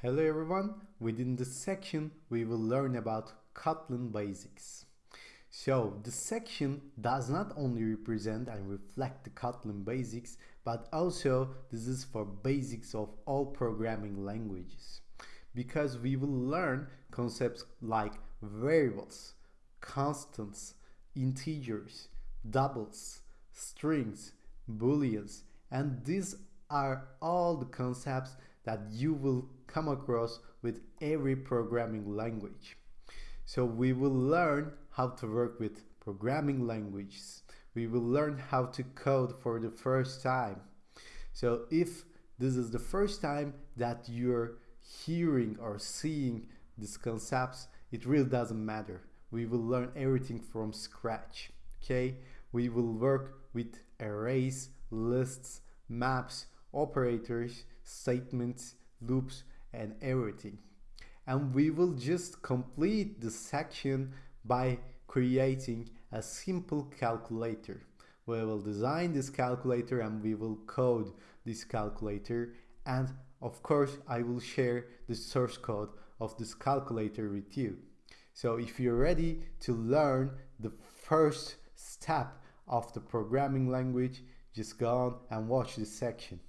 Hello everyone, within this section we will learn about Kotlin basics. So this section does not only represent and reflect the Kotlin basics but also this is for basics of all programming languages because we will learn concepts like variables, constants, integers, doubles, strings, booleans and these are all the concepts that you will come across with every programming language. So we will learn how to work with programming languages. We will learn how to code for the first time. So if this is the first time that you're hearing or seeing these concepts, it really doesn't matter. We will learn everything from scratch. Okay? We will work with arrays, lists, maps, operators, statements, loops, and everything. And we will just complete the section by creating a simple calculator. We will design this calculator and we will code this calculator and of course I will share the source code of this calculator with you. So if you're ready to learn the first step of the programming language, just go on and watch this section.